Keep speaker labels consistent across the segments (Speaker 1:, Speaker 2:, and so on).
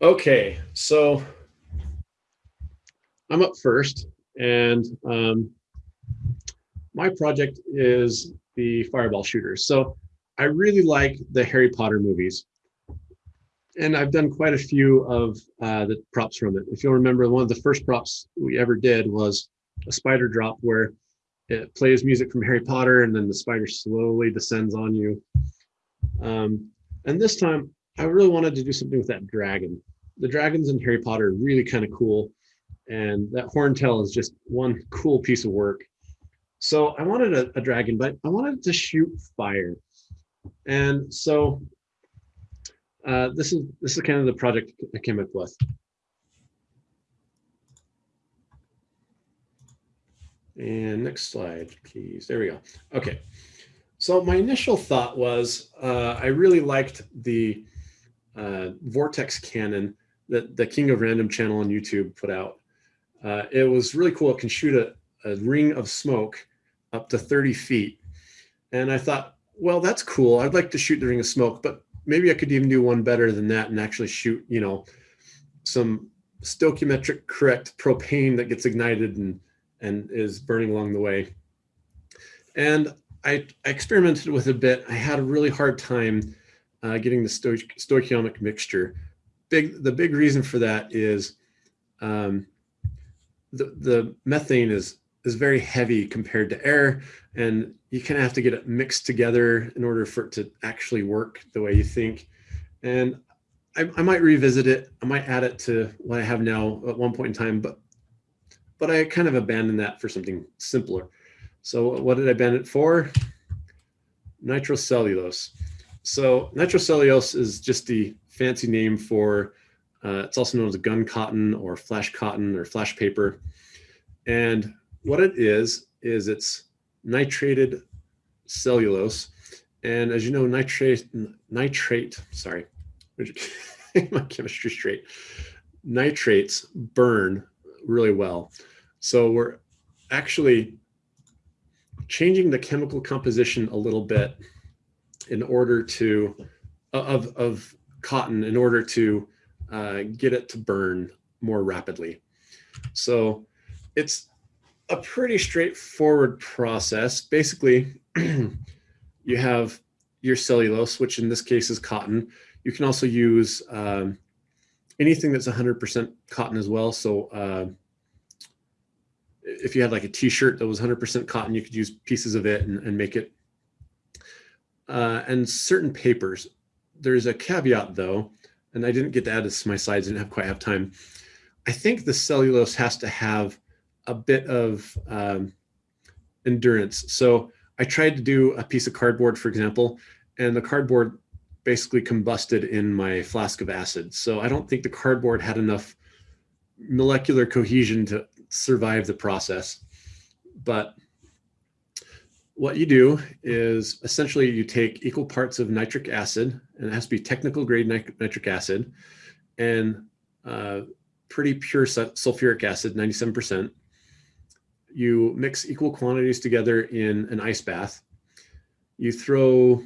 Speaker 1: Okay, so I'm up first and um, my project is the fireball shooters. So I really like the Harry Potter movies. And I've done quite a few of uh, the props from it. If you'll remember, one of the first props we ever did was a spider drop where it plays music from Harry Potter and then the spider slowly descends on you. Um, and this time I really wanted to do something with that dragon. The dragons in Harry Potter are really kind of cool. And that horntail is just one cool piece of work. So I wanted a, a dragon, but I wanted to shoot fire. And so uh, this is this is kind of the project I came up with. And next slide, please. There we go. Okay. So my initial thought was uh, I really liked the uh, Vortex cannon that the King of Random channel on YouTube put out. Uh, it was really cool. It can shoot a, a ring of smoke up to 30 feet. And I thought, well, that's cool. I'd like to shoot the ring of smoke, but maybe I could even do one better than that and actually shoot, you know, some stoichiometric correct propane that gets ignited and, and is burning along the way. And I, I experimented with a bit. I had a really hard time uh, getting the stoichiomic mixture. Big, the big reason for that is um, the, the methane is, is very heavy compared to air and you kind of have to get it mixed together in order for it to actually work the way you think. And I, I might revisit it. I might add it to what I have now at one point in time, but but I kind of abandoned that for something simpler. So what did I abandon it for? Nitrocellulose. So nitrocellulose is just the fancy name for, uh, it's also known as gun cotton or flash cotton or flash paper. And what it is, is it's nitrated cellulose. And as you know, nitrate, nitrate, sorry, my chemistry straight, nitrates burn really well. So we're actually changing the chemical composition a little bit in order to of of cotton in order to uh, get it to burn more rapidly. So it's a pretty straightforward process. Basically, you have your cellulose, which in this case is cotton. You can also use um, anything that's 100% cotton as well. So uh, if you had like a t-shirt that was 100% cotton, you could use pieces of it and, and make it uh, and certain papers. There's a caveat though, and I didn't get to add this to my slides, I didn't have quite have time. I think the cellulose has to have a bit of um, endurance. So I tried to do a piece of cardboard, for example, and the cardboard basically combusted in my flask of acid. So I don't think the cardboard had enough molecular cohesion to survive the process. But what you do is essentially you take equal parts of nitric acid, and it has to be technical grade nitric acid, and uh, pretty pure sulfuric acid, 97%. You mix equal quantities together in an ice bath. You throw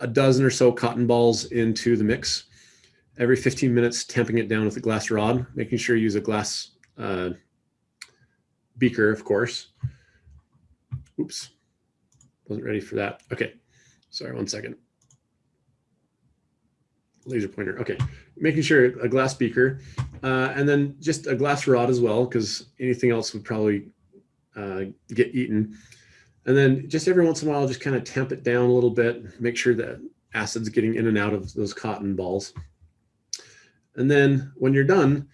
Speaker 1: a dozen or so cotton balls into the mix. Every 15 minutes, tamping it down with a glass rod, making sure you use a glass uh, beaker, of course. Oops, wasn't ready for that. Okay, sorry, one second. Laser pointer, okay. Making sure a glass beaker uh, and then just a glass rod as well, because anything else would probably uh, get eaten. And then just every once in a while, just kind of tamp it down a little bit, make sure that acid's getting in and out of those cotton balls. And then when you're done,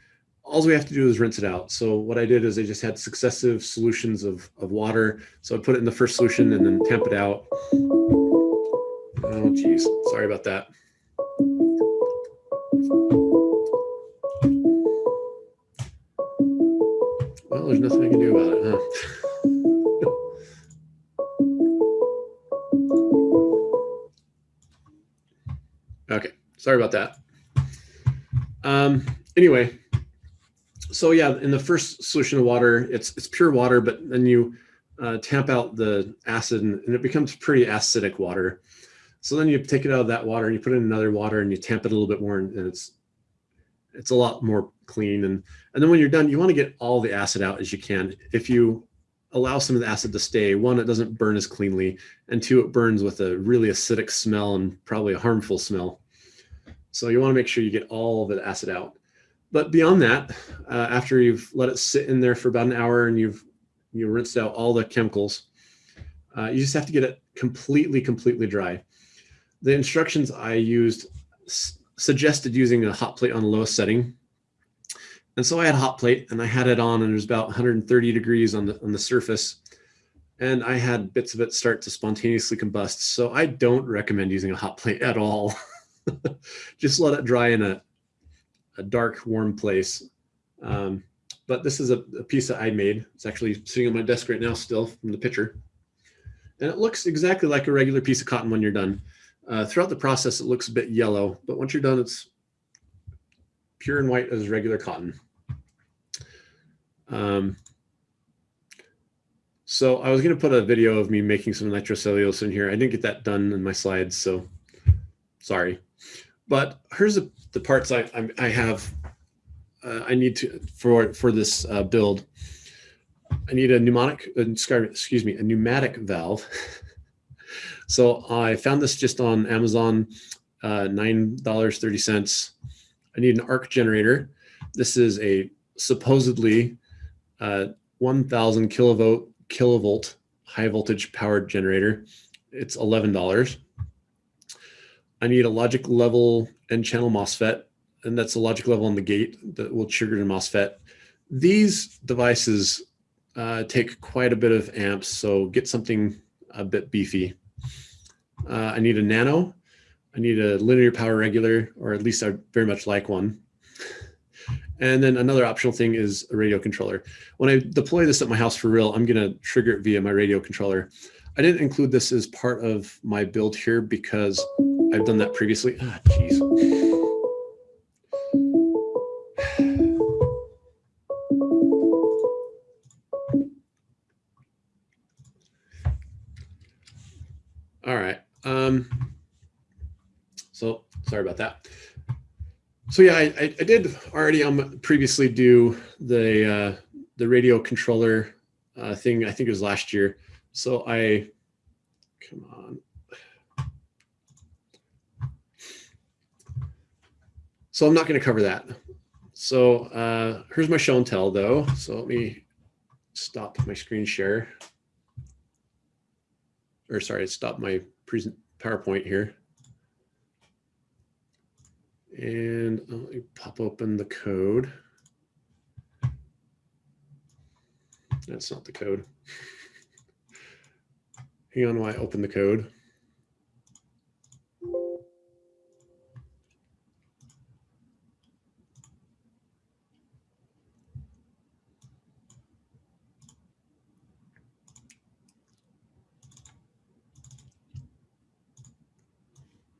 Speaker 1: all we have to do is rinse it out. So what I did is I just had successive solutions of, of water. So I put it in the first solution and then tamp it out. Oh, geez, sorry about that. There's nothing I can do about it, huh? okay, sorry about that. Um, anyway, so yeah, in the first solution of water, it's it's pure water, but then you uh, tamp out the acid and, and, it becomes pretty acidic water. So then you take it out of that water and you put in another water and you tamp it a little bit more and, and it's it's a lot more clean. And, and then when you're done, you want to get all the acid out as you can. If you allow some of the acid to stay, one, it doesn't burn as cleanly, and two, it burns with a really acidic smell and probably a harmful smell. So you want to make sure you get all of the acid out. But beyond that, uh, after you've let it sit in there for about an hour and you've you rinsed out all the chemicals, uh, you just have to get it completely, completely dry. The instructions I used suggested using a hot plate on the lowest setting. And so I had a hot plate and I had it on and it was about 130 degrees on the, on the surface. And I had bits of it start to spontaneously combust. So I don't recommend using a hot plate at all. Just let it dry in a, a dark, warm place. Um, but this is a, a, piece that I made. It's actually sitting on my desk right now still from the picture. And it looks exactly like a regular piece of cotton when you're done. Uh, throughout the process, it looks a bit yellow, but once you're done, it's pure and white as regular cotton. Um, so I was going to put a video of me making some nitrocellulose in here. I didn't get that done in my slides, so sorry. But here's the, the parts I, I, I have, uh, I need to, for, for this uh, build. I need a pneumatic, uh, excuse me, a pneumatic valve. so I found this just on Amazon, uh, $9.30. I need an arc generator. This is a supposedly uh, 1000 kilovolt, kilovolt high voltage powered generator. It's $11. I need a logic level N channel MOSFET, and that's a logic level on the gate that will trigger the MOSFET. These devices uh, take quite a bit of amps, so get something a bit beefy. Uh, I need a nano. I need a linear power regulator, or at least I very much like one. And then another optional thing is a radio controller. When I deploy this at my house for real, I'm gonna trigger it via my radio controller. I didn't include this as part of my build here because I've done that previously. Ah, jeez. Sorry about that. So yeah, I, I did already um, previously do the uh, the radio controller uh, thing. I think it was last year. So I, come on. So I'm not going to cover that. So uh, here's my show and tell though. So let me stop my screen share. Or sorry, stop my present PowerPoint here. And let me pop open the code. That's not the code. Hang on while I open the code.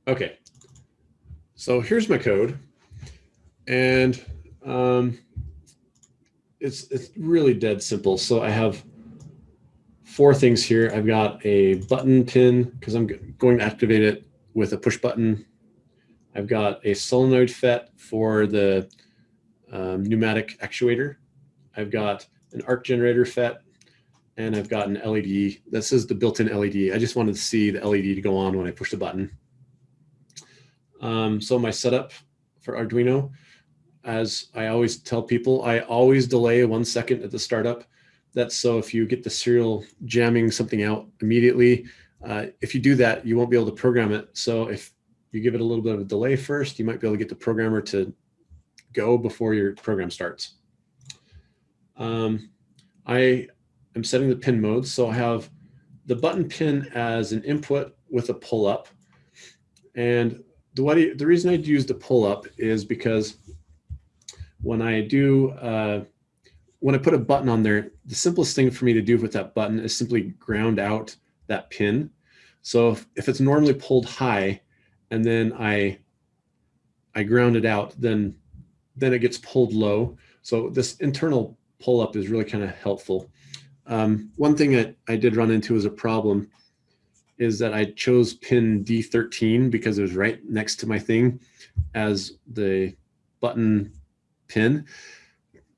Speaker 1: Okay, so here's my code. And um, it's, it's really dead simple. So I have four things here. I've got a button pin because I'm going to activate it with a push button. I've got a solenoid FET for the um, pneumatic actuator. I've got an arc generator FET and I've got an LED. This is the built-in LED. I just wanted to see the LED to go on when I push the button. Um, so my setup for Arduino, as I always tell people, I always delay one second at the startup. That's so if you get the serial jamming something out immediately, uh, if you do that, you won't be able to program it. So if you give it a little bit of a delay first, you might be able to get the programmer to go before your program starts. Um, I am setting the pin mode. So I have the button pin as an input with a pull up. And the, what the reason I use the pull up is because when I do, uh, when I put a button on there, the simplest thing for me to do with that button is simply ground out that pin. So if, if it's normally pulled high and then I, I ground it out, then, then it gets pulled low. So this internal pull up is really kind of helpful. Um, one thing that I did run into as a problem is that I chose pin D13 because it was right next to my thing as the button pin.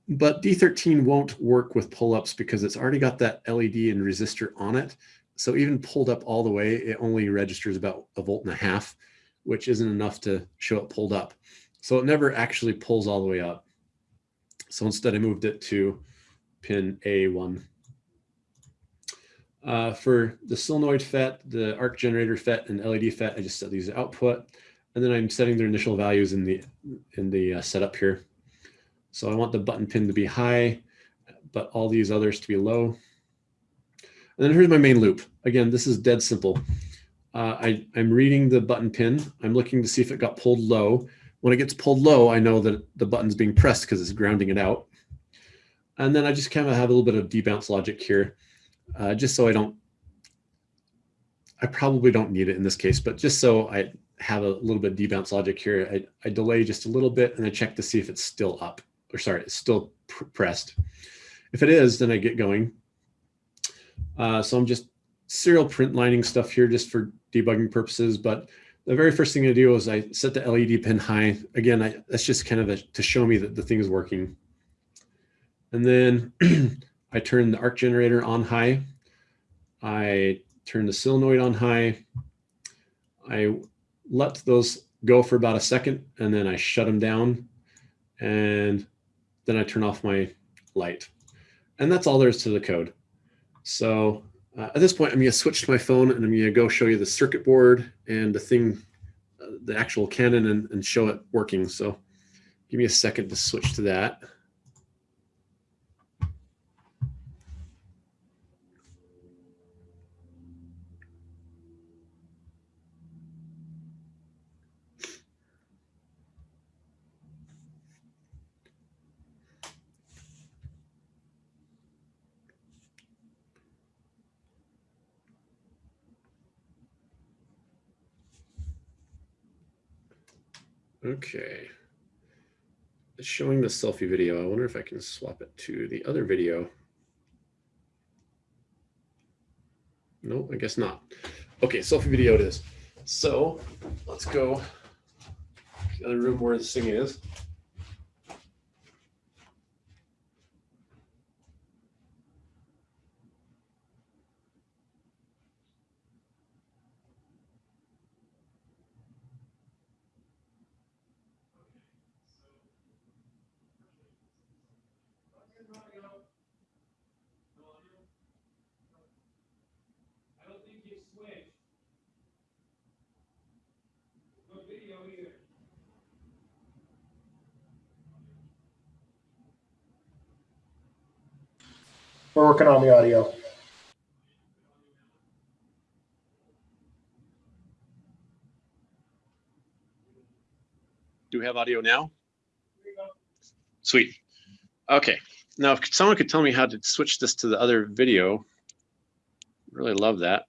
Speaker 1: But D13 won't work with pull-ups because it's already got that LED and resistor on it. So even pulled up all the way, it only registers about a volt and a half, which isn't enough to show it pulled up. So it never actually pulls all the way up. So instead I moved it to pin A1. Uh, for the solenoid FET, the arc generator FET, and LED FET, I just set these output, and then I'm setting their initial values in the in the uh, setup here. So I want the button pin to be high, but all these others to be low. And then here's my main loop. Again, this is dead simple. Uh, I, I'm reading the button pin. I'm looking to see if it got pulled low. When it gets pulled low, I know that the button's being pressed because it's grounding it out. And then I just kind of have a little bit of debounce logic here, uh, just so I don't, I probably don't need it in this case, but just so I have a little bit of debounce logic here, I, I delay just a little bit and I check to see if it's still up, or sorry, it's still pr pressed. If it is, then I get going. Uh, so I'm just serial print lining stuff here just for debugging purposes, but the very first thing I do is I set the LED pin high. Again, I, that's just kind of a, to show me that the thing is working. And then I turn the arc generator on high. I turn the solenoid on high. I let those go for about a second and then I shut them down and then I turn off my light. And that's all there is to the code. So uh, at this point, I'm going to switch to my phone and I'm going to go show you the circuit board and the thing, uh, the actual cannon and, and show it working. So give me a second to switch to that. Okay. It's showing the selfie video. I wonder if I can swap it to the other video. No, I guess not. Okay, selfie video it is. So let's go the other room where this thing is.
Speaker 2: We're working on the audio.
Speaker 1: Do we have audio now? Sweet. Okay. Now, if someone could tell me how to switch this to the other video, really love that.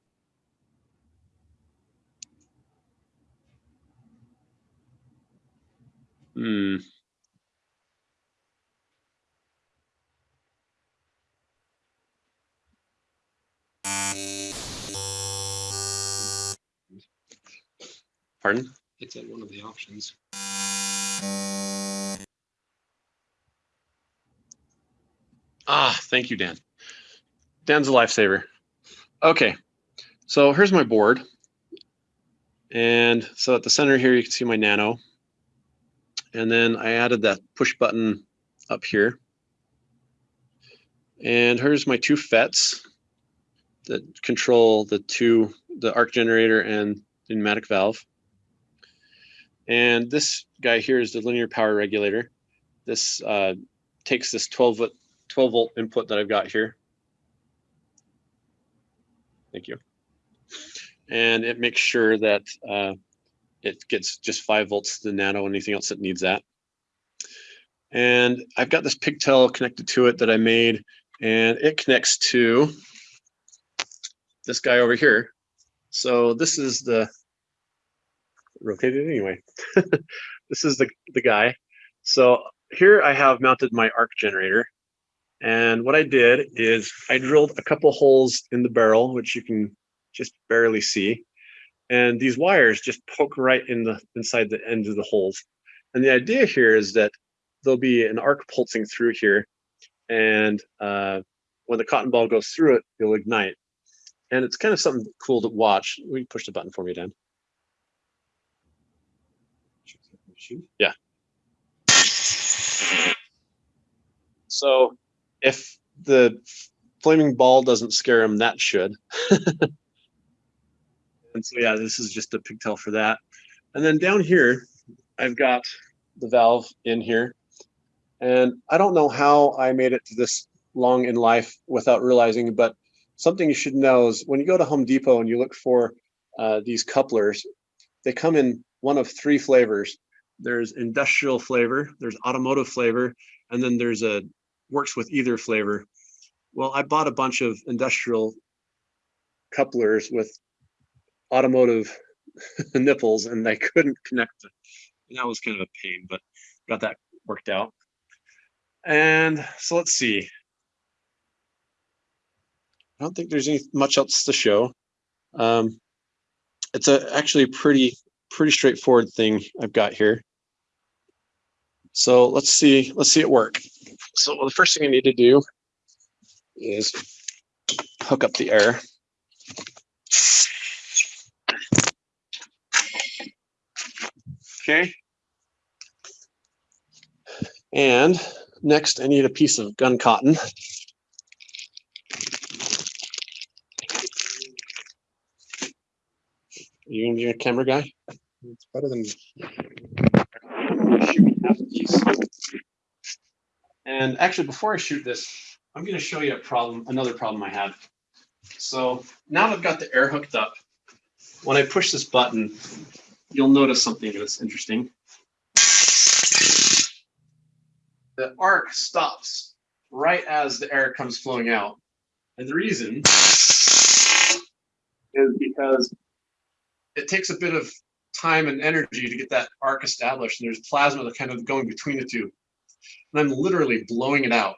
Speaker 1: Hmm. Pardon? It's at one of the options. Ah, thank you, Dan. Dan's a lifesaver. Okay, so here's my board. And so at the center here, you can see my nano. And then I added that push button up here. And here's my two FETs that control the two, the arc generator and the pneumatic valve. And this guy here is the linear power regulator. This uh, takes this 12 volt, 12 volt input that I've got here. Thank you. And it makes sure that uh, it gets just five volts to the nano, and anything else that needs that. And I've got this pigtail connected to it that I made, and it connects to this guy over here. So this is the rotated anyway. this is the, the guy. So here I have mounted my arc generator. And what I did is I drilled a couple holes in the barrel, which you can just barely see. And these wires just poke right in the inside the end of the holes. And the idea here is that there'll be an arc pulsing through here. And uh, when the cotton ball goes through it, it'll ignite. And it's kind of something cool to watch. We push the button for me, Dan. Yeah. So if the flaming ball doesn't scare him, that should. and so yeah, this is just a pigtail for that. And then down here, I've got the valve in here. And I don't know how I made it to this long in life without realizing, but something you should know is when you go to Home Depot and you look for uh, these couplers, they come in one of three flavors. There's industrial flavor, there's automotive flavor, and then there's a works with either flavor. Well, I bought a bunch of industrial couplers with automotive nipples and I couldn't connect. The, and that was kind of a pain, but got that worked out. And so let's see. I don't think there's any much else to show. Um, it's a actually a pretty pretty straightforward thing I've got here. So let's see let's see it work. So the first thing I need to do is hook up the air. Okay. And next I need a piece of gun cotton. You gonna be a camera guy?
Speaker 2: It's better than
Speaker 1: Shoot half a piece. And actually, before I shoot this, I'm gonna show you a problem, another problem I had. So now that I've got the air hooked up, when I push this button, you'll notice something that's interesting. The arc stops right as the air comes flowing out. And the reason is because it takes a bit of time and energy to get that arc established. And there's plasma that kind of going between the two. And I'm literally blowing it out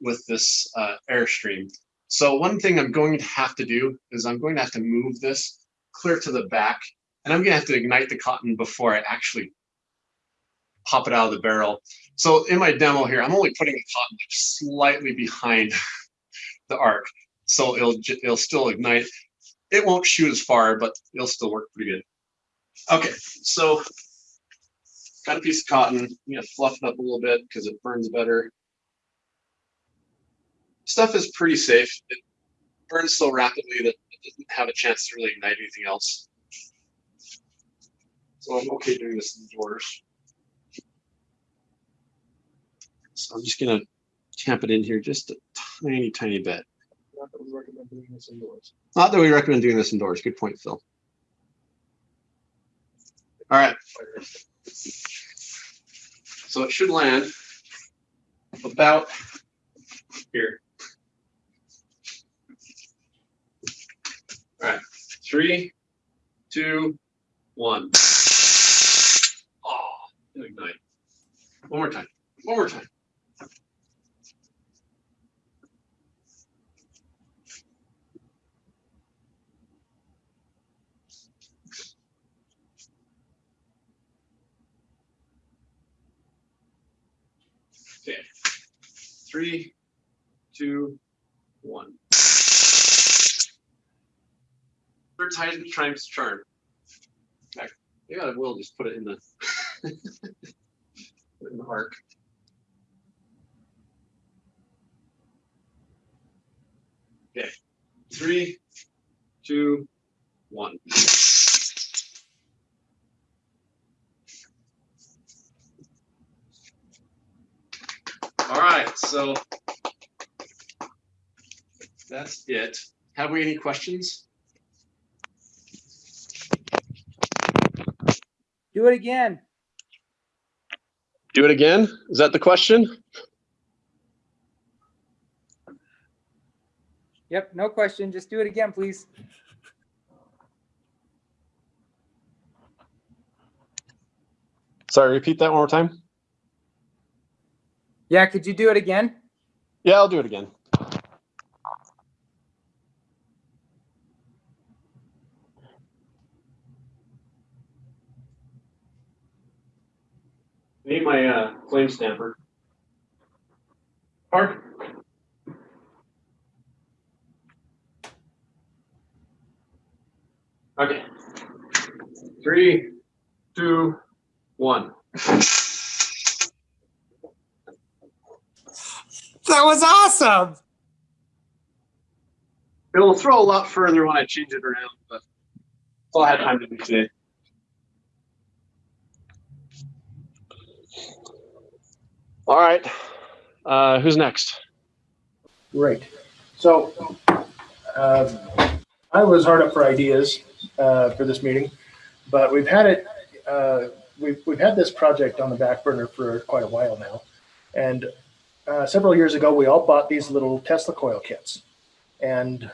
Speaker 1: with this uh, airstream. So one thing I'm going to have to do is I'm going to have to move this clear to the back and I'm going to have to ignite the cotton before I actually pop it out of the barrel. So in my demo here, I'm only putting the cotton slightly behind the arc. So it'll, it'll still ignite. It won't shoot as far, but it'll still work pretty good. Okay, so got a piece of cotton. I'm gonna fluff it up a little bit because it burns better. Stuff is pretty safe. It burns so rapidly that it doesn't have a chance to really ignite anything else. So I'm okay doing this indoors. So I'm just gonna tamp it in here just a tiny, tiny bit.
Speaker 2: Not that we recommend doing this indoors.
Speaker 1: Not that we recommend doing this indoors. Good point, Phil. All right. So it should land about here. All right. Three, two, one. Oh, ignite. One more time. One more time. Okay. Three, two, one. Third time's charm. I got I will just put it in the in the arc. Okay. Three, two, one. All right, so that's it. Have we any questions?
Speaker 3: Do it again.
Speaker 1: Do it again? Is that the question?
Speaker 3: Yep, no question. Just do it again, please.
Speaker 1: Sorry, repeat that one more time.
Speaker 3: Yeah, could you do it again?
Speaker 1: Yeah, I'll do it again. I need my uh, flame stamper. Mark? Okay. Three, two, one.
Speaker 3: That was awesome.
Speaker 1: It'll throw a lot further when I change it around, but that's all I had time to do today. All right. Uh, who's next?
Speaker 4: Great. So um, I was hard up for ideas uh, for this meeting, but we've had it, uh, we've, we've had this project on the back burner for quite a while now. And uh, several years ago, we all bought these little Tesla coil kits. And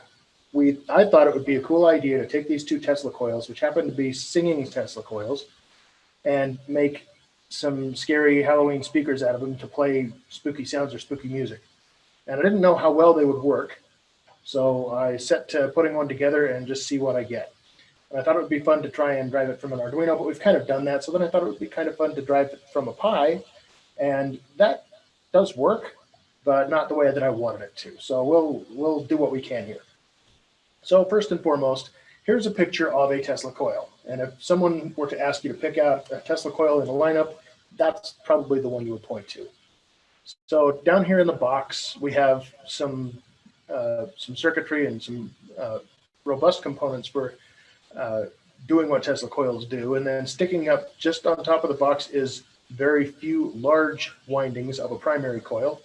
Speaker 4: we, I thought it would be a cool idea to take these two Tesla coils, which happen to be singing Tesla coils, and make some scary Halloween speakers out of them to play spooky sounds or spooky music and I didn't know how well they would work. So I set to putting one together and just see what I get. And I thought it would be fun to try and drive it from an Arduino, but we've kind of done that. So then I thought it would be kind of fun to drive it from a Pi, and that does work, but not the way that I wanted it to. So we'll we'll do what we can here. So first and foremost, here's a picture of a Tesla coil. And if someone were to ask you to pick out a Tesla coil in a lineup, that's probably the one you would point to. So down here in the box, we have some uh, some circuitry and some uh, robust components for uh, doing what Tesla coils do. And then sticking up just on top of the box is very few large windings of a primary coil.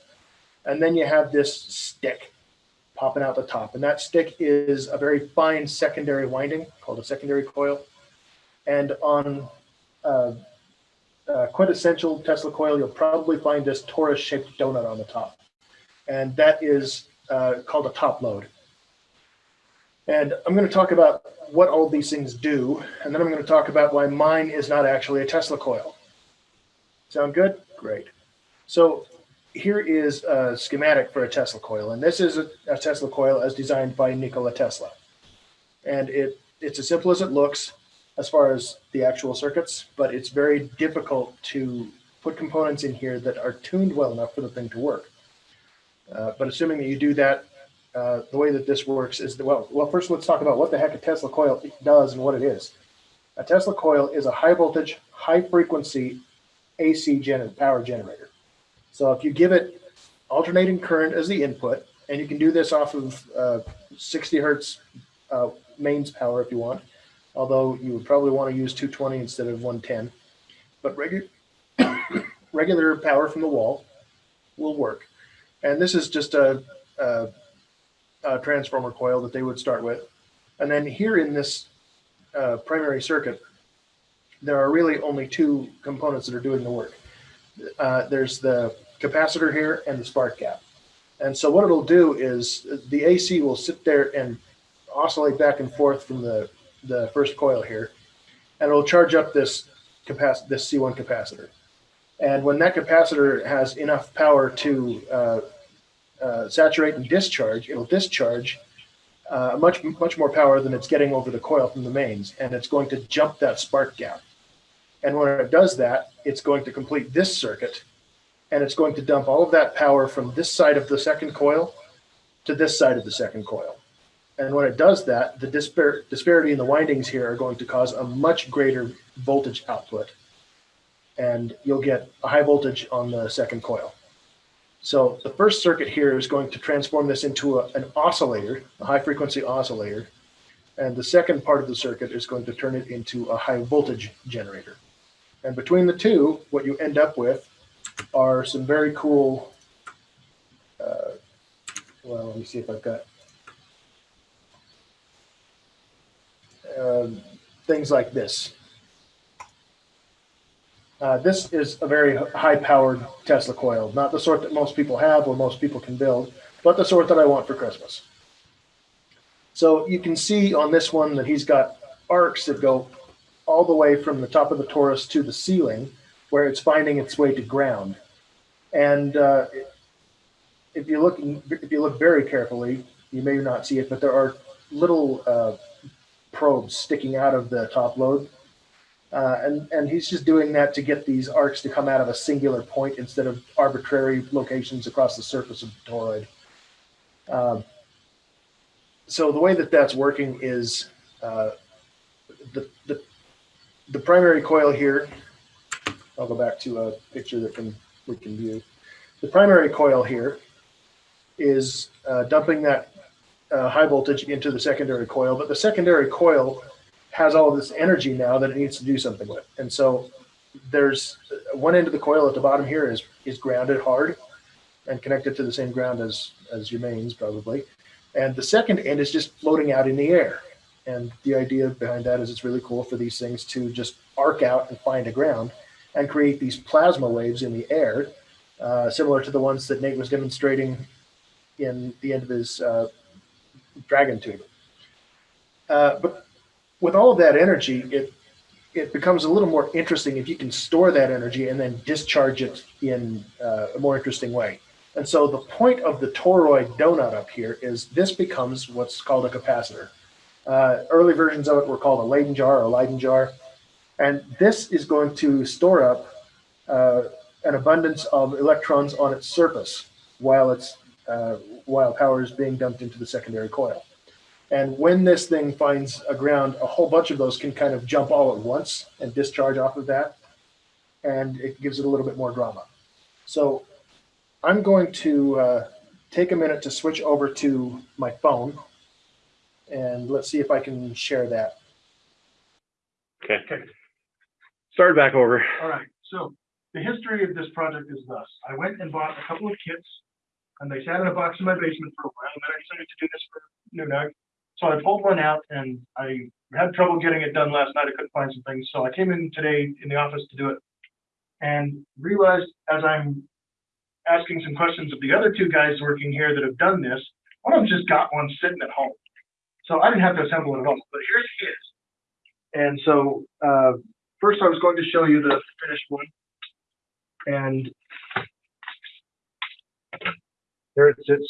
Speaker 4: And then you have this stick popping out the top. And that stick is a very fine secondary winding called a secondary coil. And on uh, uh, quintessential Tesla coil, you'll probably find this torus-shaped donut on the top. And that is uh, called a top load. And I'm going to talk about what all these things do, and then I'm going to talk about why mine is not actually a Tesla coil. Sound good? Great. So here is a schematic for a Tesla coil, and this is a, a Tesla coil as designed by Nikola Tesla. And it it's as simple as it looks as far as the actual circuits, but it's very difficult to put components in here that are tuned well enough for the thing to work. Uh, but assuming that you do that, uh, the way that this works is that, well, well, first let's talk about what the heck a Tesla coil does and what it is. A Tesla coil is a high voltage, high frequency AC gener power generator. So if you give it alternating current as the input, and you can do this off of uh, 60 hertz uh, mains power if you want, although you would probably want to use 220 instead of 110. But regu regular power from the wall will work. And this is just a, a, a, transformer coil that they would start with. And then here in this uh, primary circuit, there are really only two components that are doing the work. Uh, there's the capacitor here and the spark gap. And so what it'll do is the AC will sit there and oscillate back and forth from the the first coil here, and it'll charge up this capac this C1 capacitor. And when that capacitor has enough power to uh, uh, saturate and discharge, it'll discharge uh, much much more power than it's getting over the coil from the mains, and it's going to jump that spark gap. And when it does that, it's going to complete this circuit, and it's going to dump all of that power from this side of the second coil to this side of the second coil. And when it does that, the dispar disparity in the windings here are going to cause a much greater voltage output. And you'll get a high voltage on the second coil. So the first circuit here is going to transform this into a, an oscillator, a high frequency oscillator. And the second part of the circuit is going to turn it into a high voltage generator. And between the two, what you end up with are some very cool, uh, well, let me see if I've got Um, things like this. Uh, this is a very high-powered Tesla coil, not the sort that most people have or most people can build, but the sort that I want for Christmas. So you can see on this one that he's got arcs that go all the way from the top of the torus to the ceiling, where it's finding its way to ground. And uh, if you look, if you look very carefully, you may not see it, but there are little uh, probes sticking out of the top load
Speaker 5: Uh, and, and he's just doing that to get these arcs to come out of a singular point instead of arbitrary locations across the surface of the toroid. Um, so the way that that's working is uh, the, the, the primary coil here, I'll go back to a picture that can, we can view. The primary coil here is uh, dumping that uh, high voltage into the secondary coil, but the secondary coil has all this energy now that it needs to do something with. And so there's one end of the coil at the bottom here is is grounded hard and connected to the same ground as as your mains probably. And the second end is just floating out in the air. And the idea behind that is it's really cool for these things to just arc out and find a ground and create these plasma waves in the air, uh, similar to the ones that Nate was demonstrating in the end of his uh, dragon tube. Uh, but with all of that energy, it it becomes a little more interesting if you can store that energy and then discharge it in uh, a more interesting way. And so the point of the toroid donut up here is this becomes what's called a capacitor. Uh, early versions of it were called a Leyden jar or Leyden jar. And this is going to store up uh, an abundance of electrons on its surface while it's uh, while power is being dumped into the secondary coil. And when this thing finds a ground, a whole bunch of those can kind of jump all at once and discharge off of that. And it gives it a little bit more drama. So I'm going to uh, take a minute to switch over to my phone. And let's see if I can share that.
Speaker 6: Okay. Start back over.
Speaker 4: All right, so the history of this project is thus. I went and bought a couple of kits and they sat in a box in my basement for a while and then I decided to do this for Nunag. So I pulled one out and I had trouble getting it done last night. I couldn't find some things. So I came in today in the office to do it and realized as I'm asking some questions of the other two guys working here that have done this, one of them just got one sitting at home. So I didn't have to assemble it at all, but here's his. And so uh, first I was going to show you the finished one. And there it sits.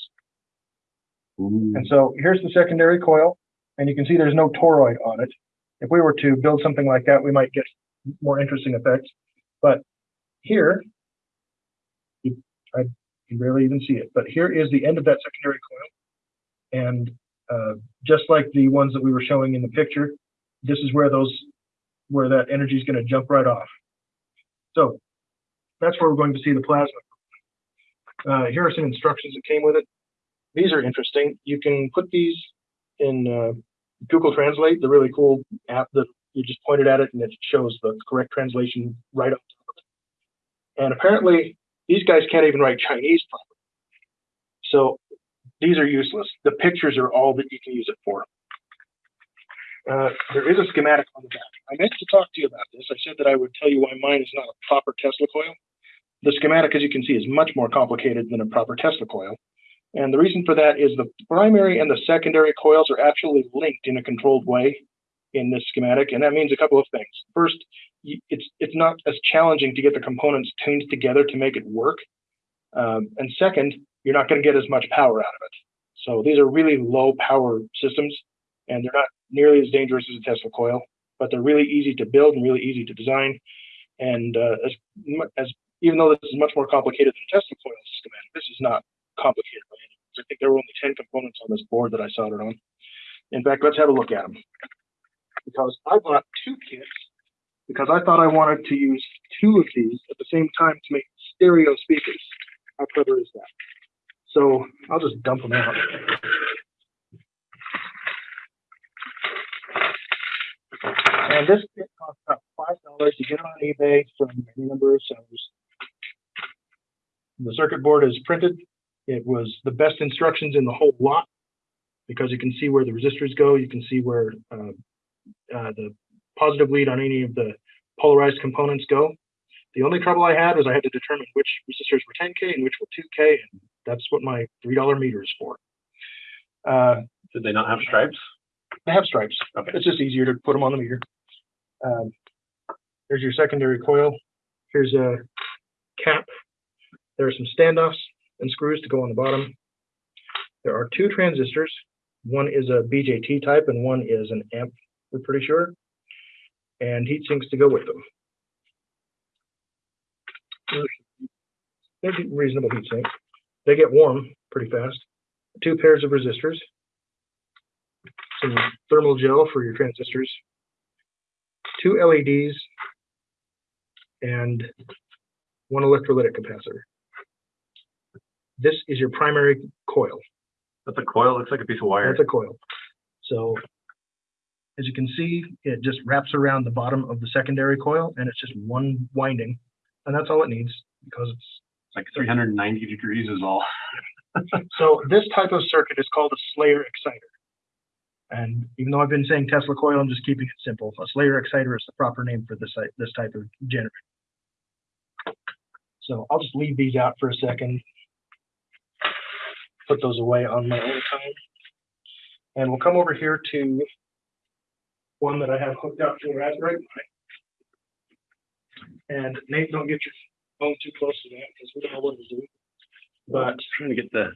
Speaker 4: And so here's the secondary coil, and you can see there's no toroid on it. If we were to build something like that, we might get more interesting effects. But here, you- I can barely even see it, but here is the end of that secondary coil. And uh, just like the ones that we were showing in the picture, this is where those, where that energy is going to jump right off. So that's where we're going to see the plasma. Uh, here are some instructions that came with it. These are interesting. You can put these in uh, Google Translate, the really cool app that you just pointed at it and it shows the correct translation right up. And apparently, these guys can't even write Chinese properly. So these are useless. The pictures are all that you can use it for. Uh, there is a schematic on the back. I meant to talk to you about this. I said that I would tell you why mine is not a proper Tesla coil. The schematic, as you can see, is much more complicated than a proper Tesla coil. And the reason for that is the primary and the secondary coils are actually linked in a controlled way in this schematic. And that means a couple of things. First, it's, it's not as challenging to get the components tuned together to make it work. Um, and second, you're not going to get as much power out of it. So these are really low power systems and they're not nearly as dangerous as a Tesla coil, but they're really easy to build and really easy to design. And uh, as, as even though this is much more complicated than a Tesla coil schematic, this is not complicated by any means. I think there were only 10 components on this board that I soldered on. In fact, let's have a look at them. Because I bought two kits because I thought I wanted to use two of these at the same time to make stereo speakers. How clever is that? So I'll just dump them out. And this kit costs about five dollars. You get it on eBay from any number of sellers. The circuit board is printed. It was the best instructions in the whole lot because you can see where the resistors go. You can see where uh, uh, the positive lead on any of the polarized components go. The only trouble I had was I had to determine which resistors were 10K and which were 2K, and that's what my $3 meter is for. Uh,
Speaker 6: Did they not have stripes?
Speaker 4: they have stripes.
Speaker 6: Okay.
Speaker 4: It's just easier to put them on the meter. Um, there's your secondary coil. Here's a cap. There are some standoffs and screws to go on the bottom. There are two transistors. One is a BJT type and one is an amp, we're pretty sure. and heat sinks to go with them. They're reasonable heat sinks. They get warm pretty fast. Two pairs of resistors, some thermal gel for your transistors, two LEDs, and one electrolytic capacitor. This is your primary coil.
Speaker 6: That's a coil. Looks like a piece of wire.
Speaker 4: That's a coil. So as you can see, it just wraps around the bottom of the secondary coil and it's just one winding. And that's all it needs because
Speaker 6: it's like 390 degrees is all.
Speaker 4: so this type of circuit is called a Slayer exciter. And even though I've been saying Tesla coil, I'm just keeping it simple. A Slayer exciter is the proper name for this type, this type of generator. So I'll just leave these out for a second. Put those away on my own time. And we'll come over here to one that I have hooked up to a Raspberry Pi. And Nate, don't get your phone too close to that because we don't know what it's doing. But
Speaker 6: trying to get the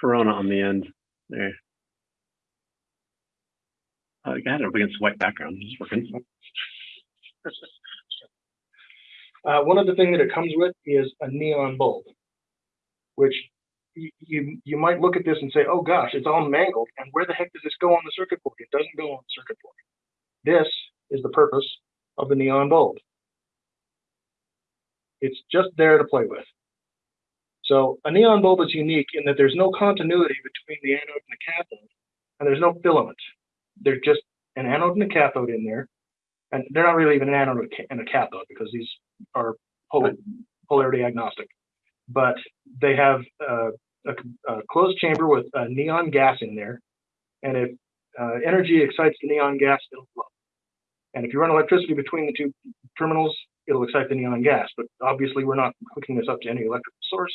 Speaker 6: corona on the end there. I got it up against white background. It's working.
Speaker 4: Uh, one of the things that it comes with is a neon bulb, which you you might look at this and say, "Oh gosh, it's all mangled." And where the heck does this go on the circuit board? It doesn't go on the circuit board. This is the purpose of the neon bulb. It's just there to play with. So a neon bulb is unique in that there's no continuity between the anode and the cathode, and there's no filament. There's just an anode and a cathode in there, and they're not really even an anode and a a cathode because these are polarity agnostic. But they have uh, a, a closed chamber with uh, neon gas in there, and if uh, energy excites the neon gas, it'll glow. And if you run electricity between the two terminals, it'll excite the neon gas. But obviously, we're not hooking this up to any electrical source.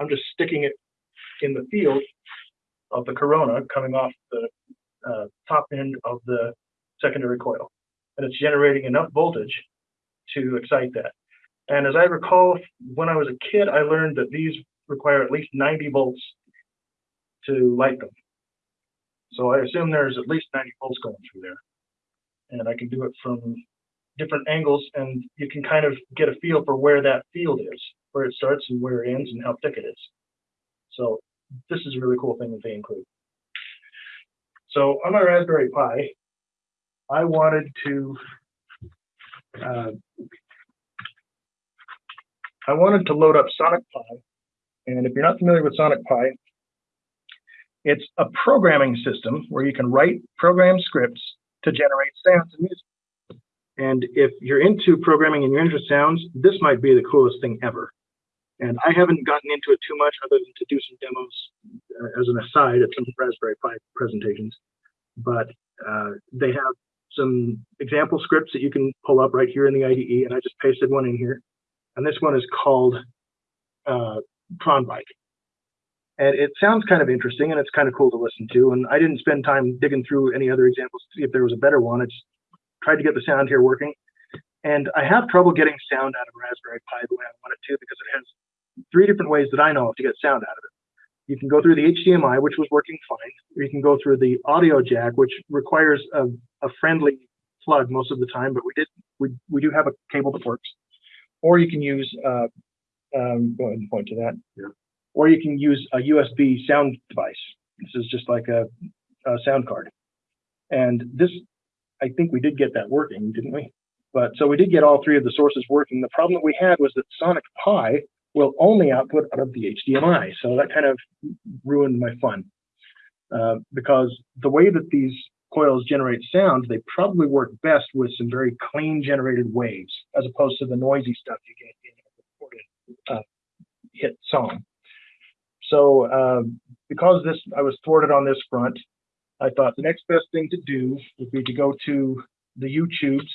Speaker 4: I'm just sticking it in the field of the corona coming off the uh, top end of the secondary coil. And it's generating enough voltage to excite that. And as I recall, when I was a kid, I learned that these require at least 90 volts to light them. So I assume there's at least 90 volts going through there. And I can do it from different angles, and you can kind of get a feel for where that field is, where it starts and where it ends, and how thick it is. So this is a really cool thing that they include. So on my Raspberry Pi, I wanted to uh, I wanted to load up Sonic Pi, and if you're not familiar with Sonic Pi, it's a programming system where you can write program scripts to generate sounds and music. And if you're into programming and you're into sounds, this might be the coolest thing ever. And I haven't gotten into it too much other than to do some demos uh, as an aside at some Raspberry Pi presentations. But uh, they have some example scripts that you can pull up right here in the IDE, and I just pasted one in here. And this one is called uh, Tron Bike. And it sounds kind of interesting and it's kind of cool to listen to. And I didn't spend time digging through any other examples to see if there was a better one. I just tried to get the sound here working. And I have trouble getting sound out of Raspberry Pi the way I want it to because it has three different ways that I know of to get sound out of it. You can go through the HDMI, which was working fine, or you can go through the audio jack, which requires a, a friendly plug most of the time, but we did we, we do have a cable that works. Or you can use uh, um, go ahead and point to that.
Speaker 6: Yeah.
Speaker 4: Or you can use a USB sound device. This is just like a, a sound card. And this, I think we did get that working, didn't we? But so we did get all three of the sources working. The problem that we had was that Sonic Pi will only output out of the HDMI. So that kind of ruined my fun. Uh, because the way that these coils generate sound, they probably work best with some very clean generated waves, as opposed to the noisy stuff you get in a recorded uh, hit song. So uh, because this, I was thwarted on this front, I thought the next best thing to do would be to go to the YouTubes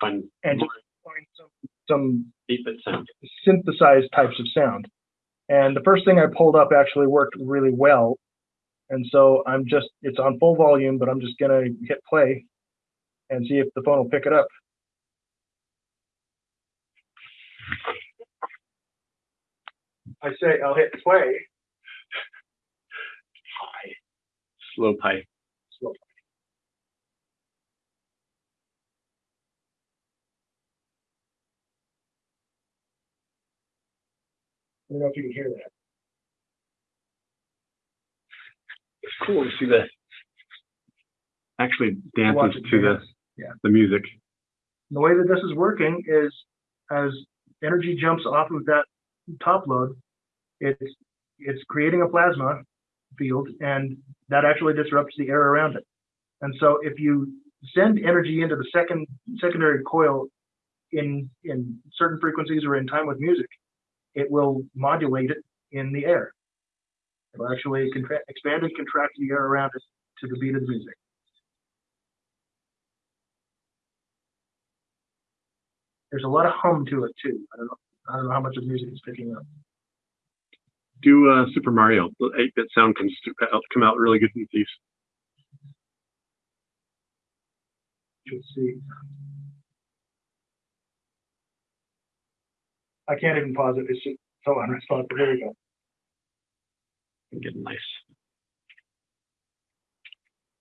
Speaker 6: Fun.
Speaker 4: and find some, some
Speaker 6: Deep sound.
Speaker 4: synthesized types of sound. And the first thing I pulled up actually worked really well. And so I'm just, it's on full volume, but I'm just gonna hit play and see if the phone will pick it up. I say I'll hit play.
Speaker 6: slow pie.
Speaker 4: Slow pipe. I don't know if you can hear that.
Speaker 6: It's cool to see that. Actually dances to the,
Speaker 4: Yeah.
Speaker 6: the music.
Speaker 4: The way that this is working is as energy jumps off of that top load, it's it's creating a plasma field and that actually disrupts the air around it. And so if you send energy into the second secondary coil in in certain frequencies or in time with music, it will modulate it in the air. It'll actually expand and contract the air around it to the beat of the music. There's a lot of hum to it too. I don't know. I don't know how much of the music is picking up.
Speaker 6: Do uh, Super Mario. The 8-bit sound comes to, come out really good in these.
Speaker 4: Let's see. I can't even pause it. It's just so unresponsive. There we go.
Speaker 6: Get nice.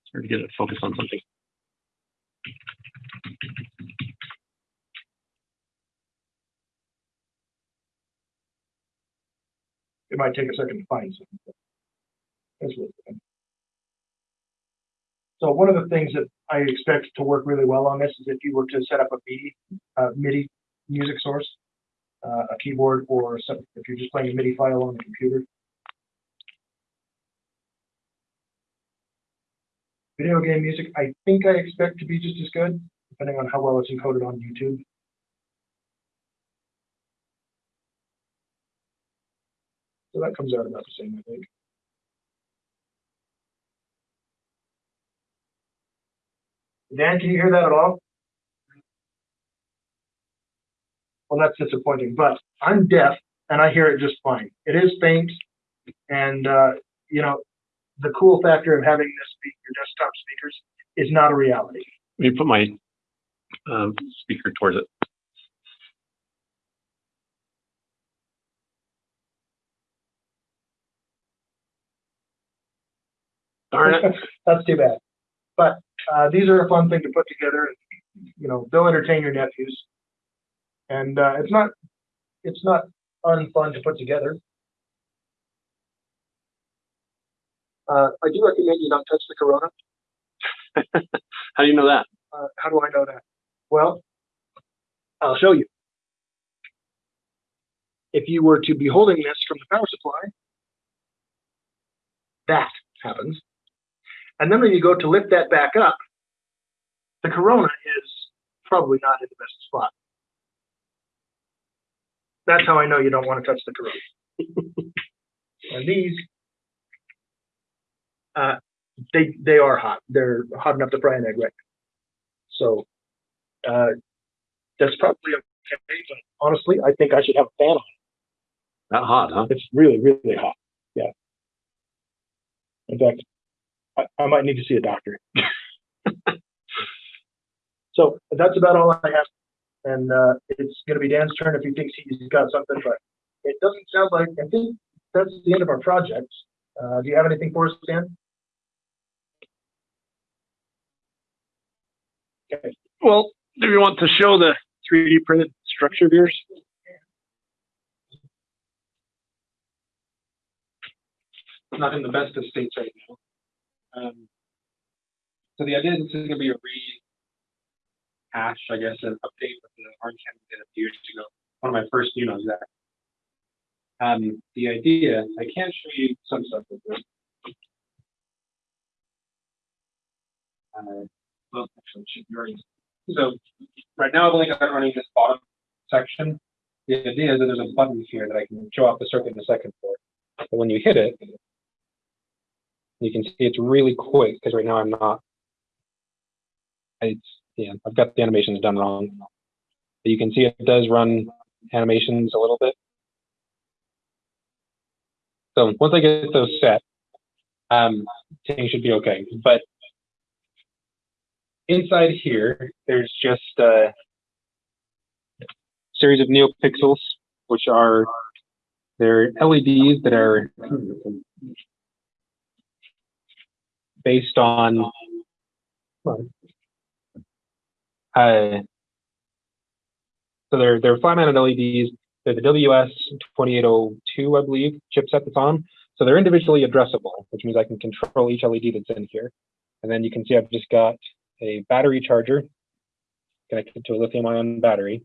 Speaker 6: It's hard to get it focused on something.
Speaker 4: It might take a second to find something. That's. So one of the things that I expect to work really well on this is if you were to set up a MIDI, uh, MIDI music source, uh, a keyboard, or some, if you're just playing a MIDI file on the computer. Video game music, I think I expect to be just as good, depending on how well it's encoded on YouTube. So that comes out about the same, I think. Dan, can you hear that at all? Well, that's disappointing, but I'm deaf and I hear it just fine. It is faint and, uh, you know, the cool factor of having this be your desktop speakers is not a reality.
Speaker 6: Let me put my um, speaker towards it. Darn it.
Speaker 4: That's too bad. But uh, these are a fun thing to put together. You know, they'll entertain your nephews, and uh, it's not it's not unfun to put together. Uh, I do recommend you not touch the Corona.
Speaker 6: How do you know that?
Speaker 4: Uh, how do I know that? Well, I'll show you. If you were to be holding this from the power supply, that happens. And then when you go to lift that back up, the Corona is probably not in the best spot. That's how I know you don't want to touch the Corona. and these, uh, they they are hot. They're hot enough to fry an egg right now. So uh, that's probably okay. But honestly, I think I should have a fan on.
Speaker 6: That hot, huh?
Speaker 4: It's really, really hot. Yeah. In fact, I, I might need to see a doctor. so that's about all I have. And uh, it's going to be Dan's turn if he thinks he's got something, but it doesn't sound like, I think that's the end of our project. Uh, do you have anything for us, Dan? Okay.
Speaker 6: Well, do you want to show the 3D printed structure of yours?
Speaker 7: not in the best of states right now. Um, so the idea is this is going to be a rehash, I guess, an update with the Orange County did a few years ago. One of my first Unos there. Um, the idea, I can't show you some stuff with this. Uh, well, actually, should be already- So right now I've only got running this bottom section. The idea is that there's a button here that I can show off the circuit in a second for. But when you hit it, you can see it's really quick because right now I'm not. It's yeah, I've got the animations done wrong. But you can see it does run animations a little bit. So once I get those set, um, things should be okay. But inside here, there's just a series of neopixels, which are they're LEDs that are based on uh, so they're they're flat mounted LEDs They're the WS 2802, I believe, chipset that's on. So they're individually addressable, which means I can control each LED that's in here. And then you can see I've just got a battery charger connected to a lithium ion battery.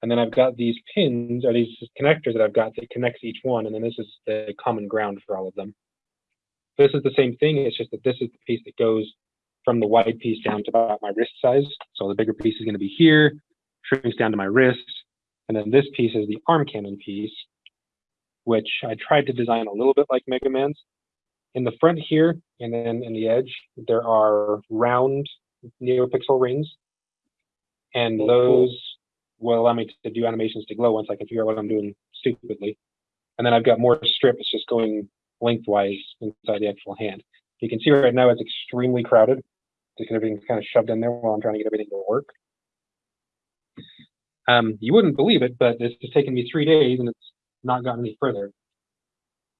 Speaker 7: And then I've got these pins or these connectors that I've got that connects each one. And then this is the common ground for all of them. This is the same thing. It's just that this is the piece that goes from the wide piece down to about my wrist size. So the bigger piece is going to be here, shrinks down to my wrist. And then this piece is the arm cannon piece, which I tried to design a little bit like Mega Man's. In the front here, and then in the edge, there are round NeoPixel rings. And oh, those will allow me to do animations to glow once I can figure out what I'm doing stupidly. And then I've got more strips just going lengthwise inside the actual hand. You can see right now it's extremely crowded because everything's kind of shoved in there while I'm trying to get everything to work. Um, you wouldn't believe it, but this has taken me three days and it's not gotten any further.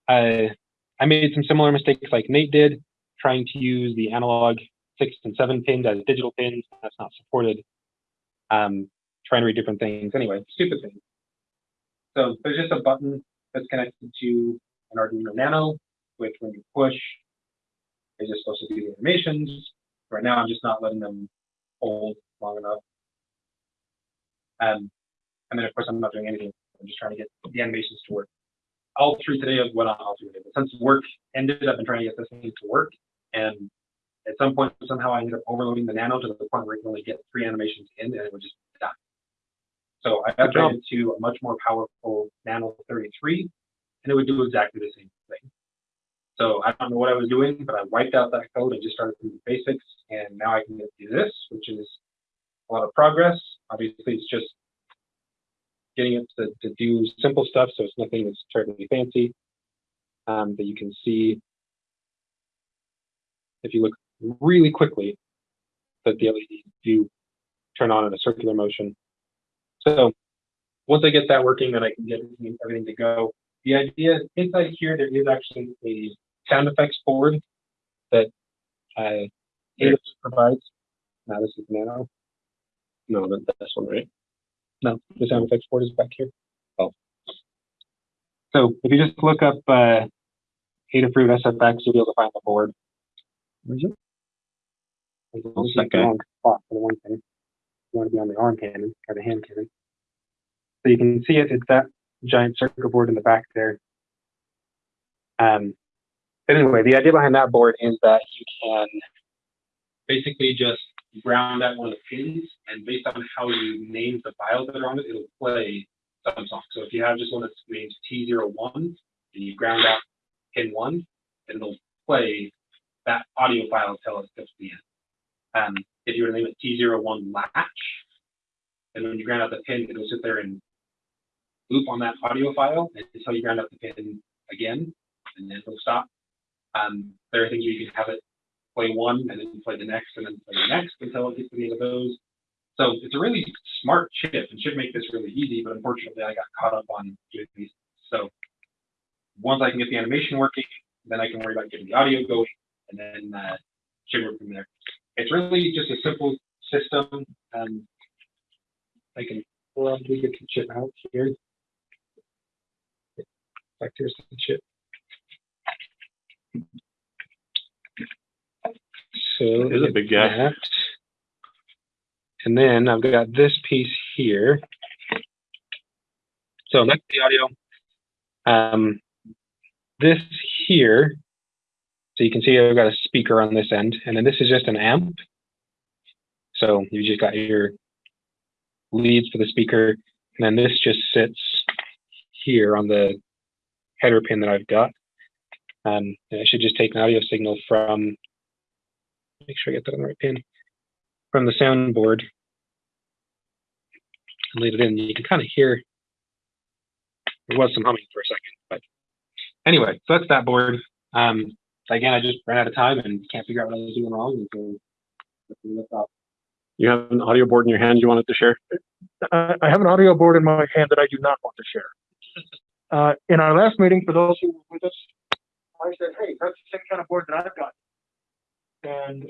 Speaker 7: I I made some similar mistakes like Nate did, trying to use the analog six and seven pins as digital pins. That's not supported. Um, trying to read different things. Anyway, stupid thing. So there's just a button that's connected to an Arduino Nano, which when you push, is just supposed to do the animations. Right now, I'm just not letting them hold long enough. Um, and then of course, I'm not doing anything. I'm just trying to get the animations to work. All through today, well, not all through today, but since work ended, I've been trying to get this thing to work. And at some point, somehow I ended up overloading the nano to the point where it can only get three animations in and it would just die. So I upgraded to a much more powerful Nano 33 and it would do exactly the same thing. So I don't know what I was doing, but I wiped out that code and just started from the basics. And now I can do this, which is a lot of progress. Obviously, it's just getting it to, to do simple stuff. So it's nothing that's terribly fancy. Um, but you can see if you look really quickly that the LEDs do turn on in a circular motion. So once I get that working, then I can get everything to go. The idea inside here, there is actually a sound effects board that uh, Ada provides. Now this is Nano.
Speaker 6: No, that, that's one, right?
Speaker 7: No, the sound effects board is back here. Oh. So if you just look up uh, Adafruit SFX, you'll be able to find the board.
Speaker 6: Where's it?
Speaker 7: This the
Speaker 6: guy.
Speaker 7: wrong spot for the one thing. You want to be on the arm cannon or the hand cannon. So you can see it, it's that giant circuit board in the back there. Um, anyway, the idea behind that board is that you can basically just ground out one of the pins, and based on how you name the files that are on it, it'll play some song. So if you have just one that's named T01 and you ground out pin one, then it'll play that audio file until it gets to the end. Um, if you were to name it T01 latch, and when you ground out the pin, it'll sit there and loop on that audio file until you ground up the pin again, and then it'll stop. Um, there are things you can have it play one and then play the next and then play the next until it gets to the end of those. So it's a really smart chip and should make this really easy, but unfortunately I got caught up on doing these. So once I can get the animation working, then I can worry about getting the audio going and then uh, should work from there. It's really just a simple system. Um, I can probably get the chip out here. Back here's the chip. So
Speaker 6: is a big guy.
Speaker 7: that. And then I've got this piece here. So that's the audio. Um, this here, so you can see I've got a speaker on this end, and then this is just an amp. So you just got your leads for the speaker, and then this just sits here on the header pin that I've got. Um, and I should just take an audio signal from, make sure I get that on the right pin, from the soundboard and lead it in. You can kind of hear there was some humming for a second, but anyway, so that's that board. Um, again, I just ran out of time and can't figure out what I was doing wrong. And so we left off.
Speaker 6: You have an audio board in your hand you wanted to share?
Speaker 4: I, I have an audio board in my hand that I do not want to share. Uh, in our last meeting, for those who were with us, I said, hey, that's the same kind of board that I've got. And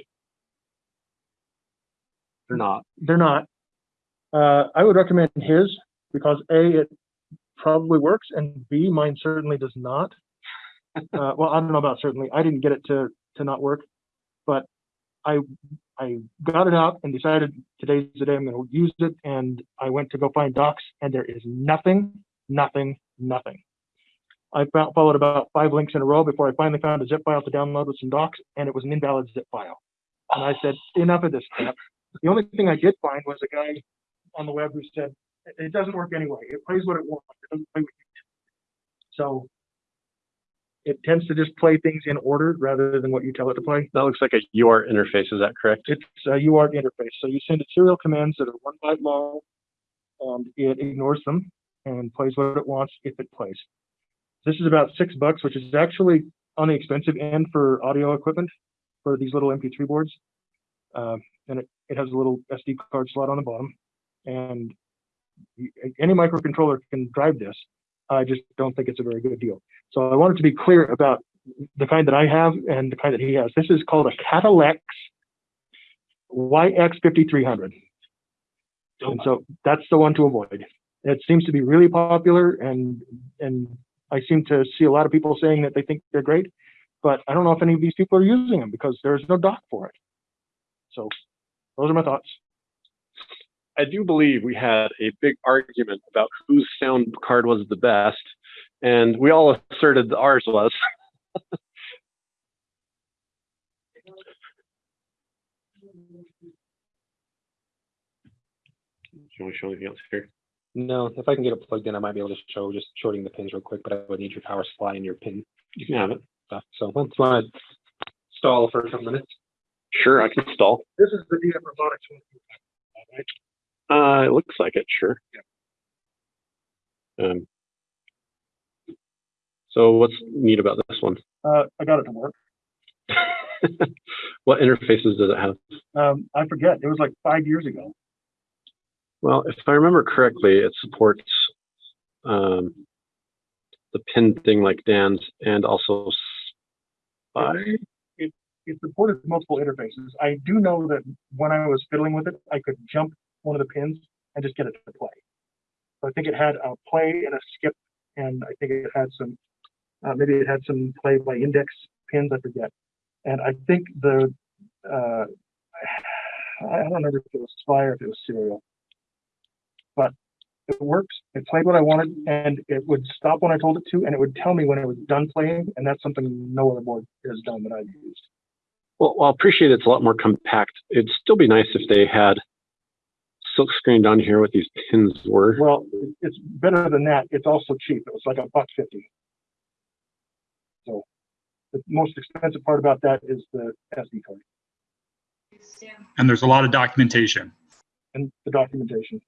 Speaker 6: They're not?
Speaker 4: they're not. Uh, I would recommend his because A, it probably works, and B, mine certainly does not. Uh, well, I don't know about certainly. I didn't get it to to not work, but I I got it out and decided today's the day I'm going to use it. And I went to go find docs, and there is nothing, nothing, nothing. I fo- followed about five links in a row before I finally found a zip file to download with some docs, and it was an invalid zip file. And I said, enough of this crap. The only thing I did find was a guy on the web who said, "It- it doesn't work anyway. It plays what it wants. It doesn't play what you do." So it tends to just play things in order rather than what you tell it to play.
Speaker 1: That looks like a UART interface. Is that correct?
Speaker 4: It's a UART interface. So you send it serial commands that are one byte long, and it ignores them and plays what it wants if it plays. This is about six bucks, which is actually on the expensive end for audio equipment for these little MP3 boards. Um, and it, it has a little SD card slot on the bottom, and any microcontroller can drive this. I just don't think it's a very good deal. So I wanted to be clear about the kind that I have and the kind that he has. This is called a Catalex YX5300. And so that's the one to avoid. It seems to be really popular and, and I seem to see a lot of people saying that they think they're great, but I don't know if any of these people are using them because there's no dock for it. So those are my thoughts.
Speaker 1: I do believe we had a big argument about whose sound card was the best, and we all asserted that ours was. Want to show anything else here?
Speaker 7: No, if I can get it plugged in, I might be able to show just shorting the pins real quick, but I would need your power supply and your pin
Speaker 1: You can have it.
Speaker 7: So let's want to stall for a couple minutes.
Speaker 1: Sure, I can stall.
Speaker 4: This is the DF Robotics one. Right?
Speaker 1: Uh, it looks like it. Sure. Um. So what's neat about this one?
Speaker 4: Uh, I got it to work.
Speaker 1: what interfaces does it have?
Speaker 4: Um, I forget. It was like five years ago.
Speaker 1: Well, if I remember correctly, it supports um, the pin thing like Dan's and also SPI.
Speaker 4: It, it supported multiple interfaces. I do know that when I was fiddling with it, I could jump one of the pins and just get it to play. So I think it had a play and a skip, and I think it had some, uh, maybe it had some play by index pins, I forget. And I think the, uh, I don't remember if it was SPI or if it was Serial. But it works. It played what I wanted, and it would stop when I told it to, and it would tell me when it was done playing, and that's something no other board has done that I've used.
Speaker 1: Well, while I appreciate it's a lot more compact, it'd still be nice if they had silk screen down here what these pins were.
Speaker 4: Well, it's better than that. It's also cheap. It was like a buck fifty. So the most expensive part about that is the SD card
Speaker 8: And there's a lot of documentation.
Speaker 4: and the documentation.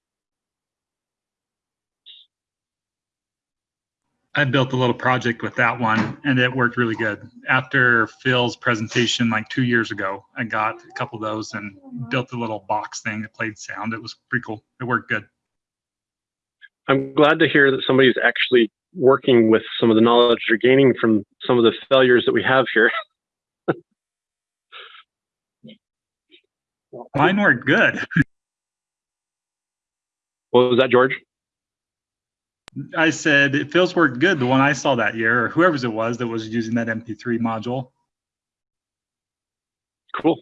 Speaker 8: I built a little project with that one and it worked really good. After Phil's presentation like two years ago, I got a couple of those and built a little box thing that played sound. It was pretty cool. It worked good.
Speaker 1: I'm glad to hear that somebody's actually working with some of the knowledge you're gaining from some of the failures that we have here.
Speaker 8: Mine worked good.
Speaker 1: What was that, George?
Speaker 8: I said it feels worked good. The one I saw that year, or whoever's it was that was using that MP3 module.
Speaker 1: Cool.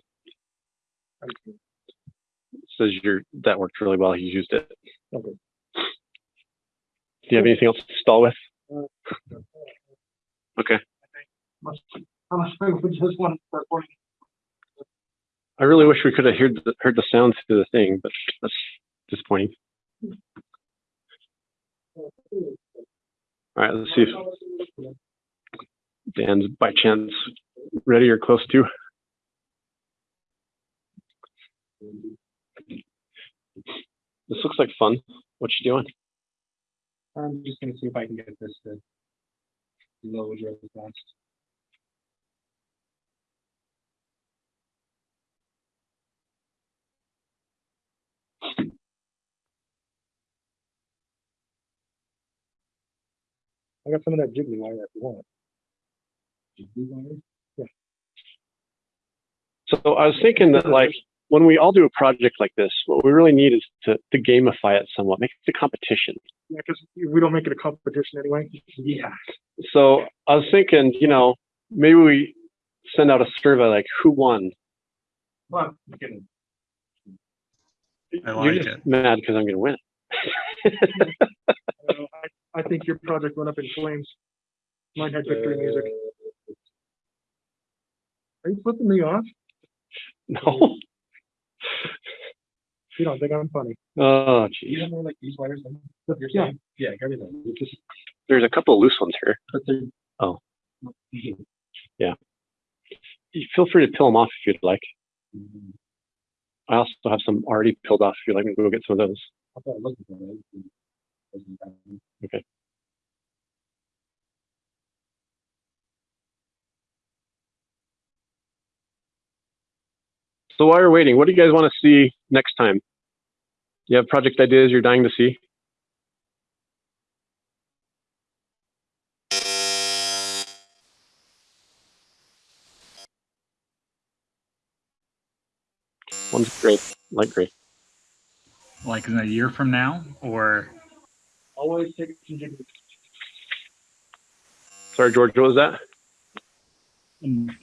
Speaker 1: Says your that worked really well. He used it.
Speaker 4: Okay.
Speaker 1: Do you have anything else to stall with? Okay. I really wish we could have heard the, heard the sound through the thing, but that's disappointing. All right, let's see if Dan's by chance ready or close to. This looks like fun. What you doing?
Speaker 7: I'm just gonna see if I can get this to load really fast.
Speaker 4: I got some of that jiggly wire if you want. Jiggly wire? Yeah.
Speaker 1: So I was thinking that like when we all do a project like this, what we really need is to, to gamify it somewhat, make it a competition.
Speaker 4: Yeah, because we don't make it a competition anyway.
Speaker 7: Yeah.
Speaker 1: So I was thinking, you know, maybe we send out a survey like who won.
Speaker 7: Well, I'm kidding.
Speaker 8: I
Speaker 1: You're just
Speaker 8: it.
Speaker 1: mad because I'm going to win.
Speaker 4: I, I think your project went up in flames. Mine had victory music. Are you flipping me off?
Speaker 1: no.
Speaker 4: You don't think I'm funny?
Speaker 1: Oh,
Speaker 7: Do you
Speaker 1: geez.
Speaker 7: have more like these wires? than You're
Speaker 4: Yeah.
Speaker 7: saying? Yeah, everything. You just
Speaker 1: There's a couple of loose ones here.
Speaker 7: put the.
Speaker 1: Oh. Mm-hmm. You Feel free to peel them off if you'd like. Mm-hmm. I also have some already peeled off if you'd like me to go get some of those.
Speaker 7: I thought I looked at it.
Speaker 1: Okay. So while you're waiting, what do you guys want to see next time? Do You have project ideas you're dying to see? One's great, light gray.
Speaker 8: Like in a year from now, or
Speaker 4: Always take dignity.
Speaker 1: Sorry, George, what was that?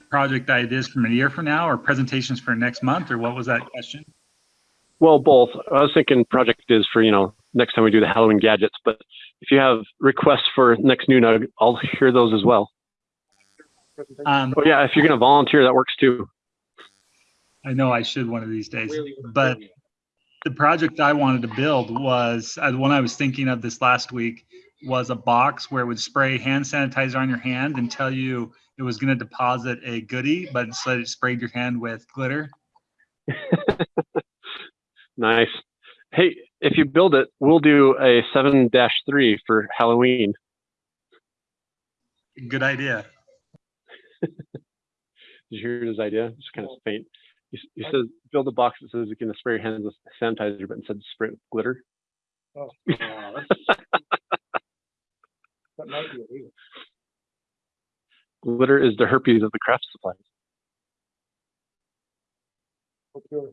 Speaker 8: project ideas from a year from now, or presentations for next month, or what was that question?
Speaker 1: Well, both. I was thinking project is for, you know, next time we do the Halloween gadgets, but if you have requests for next new nug, I'll hear those as well.
Speaker 8: Um,
Speaker 1: Oh yeah, if you're gonna volunteer, that works too.
Speaker 8: I know I should one of these days, but the project I wanted to build was uh, the one I was thinking of this last week was a box where it would spray hand sanitizer on your hand and tell you it was going to deposit a goodie, but instead it sprayed your hand with glitter.
Speaker 1: Nice. Hey, if you build it, we'll do a seven three for Halloween.
Speaker 8: Good idea.
Speaker 1: Did you hear his idea? It's kind of faint. He, he says, build a box that says you can spray your hands with sanitizer, but instead spray it with glitter.
Speaker 4: Oh, wow, That might be illegal.
Speaker 1: Glitter is the herpes of the craft supplies.
Speaker 4: Okay.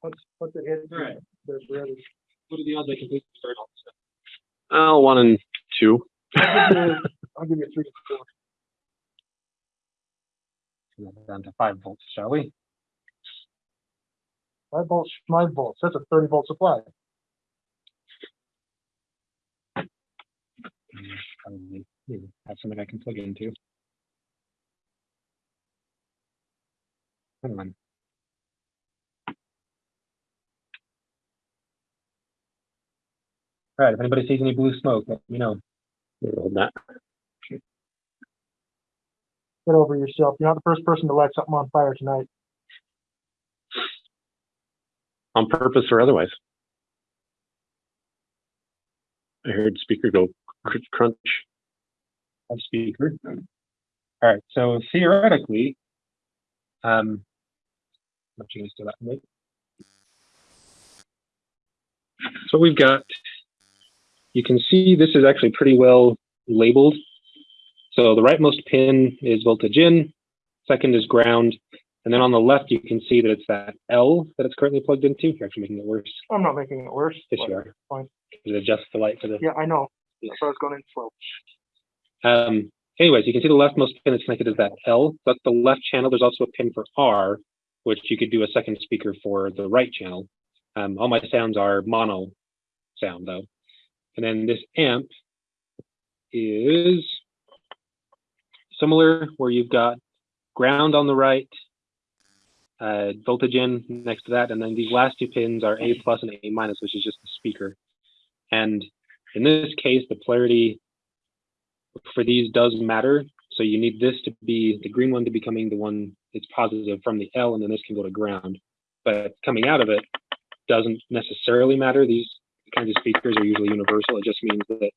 Speaker 4: What's, what's it hit?
Speaker 7: Right.
Speaker 4: There's.
Speaker 7: What are the odds I can start all this?
Speaker 1: Oh, one and two.
Speaker 4: I'll give you- I'll give you three to four.
Speaker 7: Down to five volts, shall we?
Speaker 4: Five volts, five volts, that's a thirty volt supply.
Speaker 7: Probably yeah, have something I can plug into. Hang on. All right, if anybody sees any blue smoke, let me know.
Speaker 1: Hold that.
Speaker 4: Get over yourself. You're not the first person to light something on fire tonight.
Speaker 1: On purpose or otherwise. I heard speaker go cr- crunch.
Speaker 7: of speaker. All right, so theoretically, um, what you guys do that for me? So we've got, you can see this is actually pretty well labeled. So the rightmost pin is voltage in, second is ground, and then on the left you can see that it's that L that it's currently plugged into. You're actually making it worse.
Speaker 4: I'm not making it worse.
Speaker 7: Yes, you are.
Speaker 4: Fine.
Speaker 7: It adjusts the light for the
Speaker 4: Yeah, I know. That's why I going in slow.
Speaker 7: Um, anyways, you can see the leftmost pin that's connected is that L. That's the left channel. There's also a pin for R, which you could do a second speaker for the right channel. Um, all my sounds are mono sound though. And then this amp is similar where you've got ground on the right, uh, voltage in next to that, and then these last two pins are A plus and A minus, which is just the speaker. And in this case, the polarity for these does matter. So you need this to be the green one to becoming the one that's positive from the L, and then this can go to ground. But coming out of it doesn't necessarily matter. These kinds of speakers are usually universal. It just means that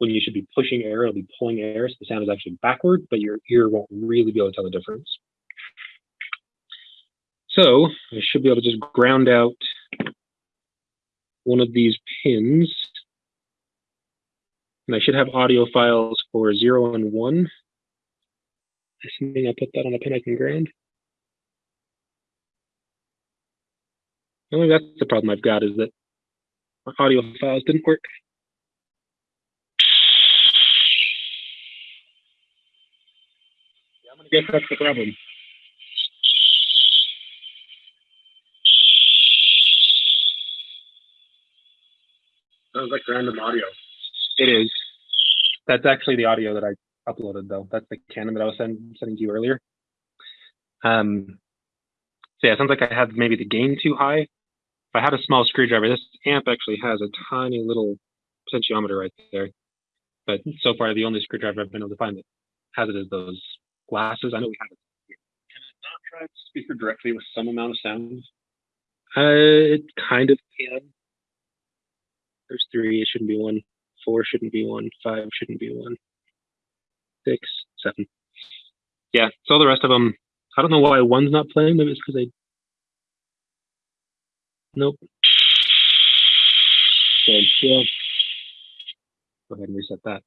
Speaker 7: when you should be pushing air, it'll be pulling air, so the sound is actually backward, but your ear won't really be able to tell the difference. So I should be able to just ground out one of these pins and I should have audio files for zero and one. Assuming I put that on a pin I can ground. Only that's the problem I've got is that my audio files didn't work. Guess that's the problem. Sounds like random audio. It is. That's actually the audio that I uploaded though. That's the Canon that I was send, sending to you earlier. Um, so yeah, it sounds like I have maybe the gain too high. If I had a small screwdriver, this amp actually has a tiny little potentiometer right there. But so far, the only screwdriver I've been able to find that has it is those glasses. I know we have it here. Can it not try to speaker directly with some amount of sound? Uh, it kind of can. There's three, it shouldn't be one. Four shouldn't be one. Five shouldn't be one. Six, seven. Yeah, so the rest of them, I don't know why one's not playing. Maybe it's because I. Nope. So, yeah. Go ahead and reset that.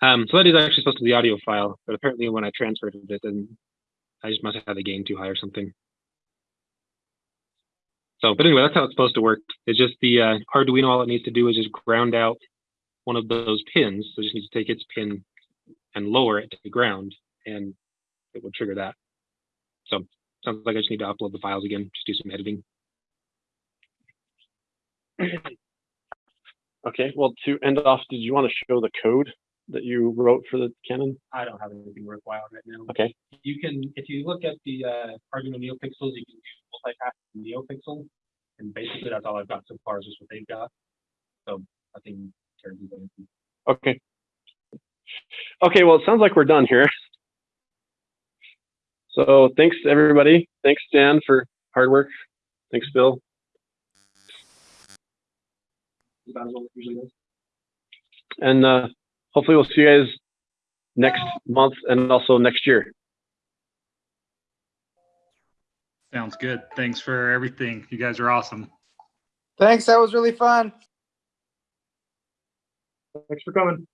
Speaker 7: Um, so that is actually supposed to be the audio file, but apparently when I transferred it, then I just must have had the gain too high or something. So, but anyway, that's how it's supposed to work. It's just the uh, Arduino, all it needs to do is just ground out one of those pins. So it just needs to take its pin and lower it to the ground, and it will trigger that. So sounds like I just need to upload the files again, just do some editing. Okay, well, to end off, did you want to show the code that you wrote for the cannon?
Speaker 1: I don't have anything worthwhile right now.
Speaker 7: Okay,
Speaker 1: You can, if you look at the uh, Arduino NeoPixels, you can do multi-path NeoPixel. And basically, that's all I've got so far is just what they've got. So nothing terribly
Speaker 7: okay. Okay, well, it sounds like we're done here. So thanks, everybody. Thanks, Dan, for hard work. Thanks, Bill.
Speaker 1: About as well as usually does.
Speaker 7: And uh, hopefully we'll see you guys next month and also next year.
Speaker 8: Sounds good. Thanks for everything. You guys are awesome.
Speaker 3: Thanks. That was really fun.
Speaker 4: Thanks for coming.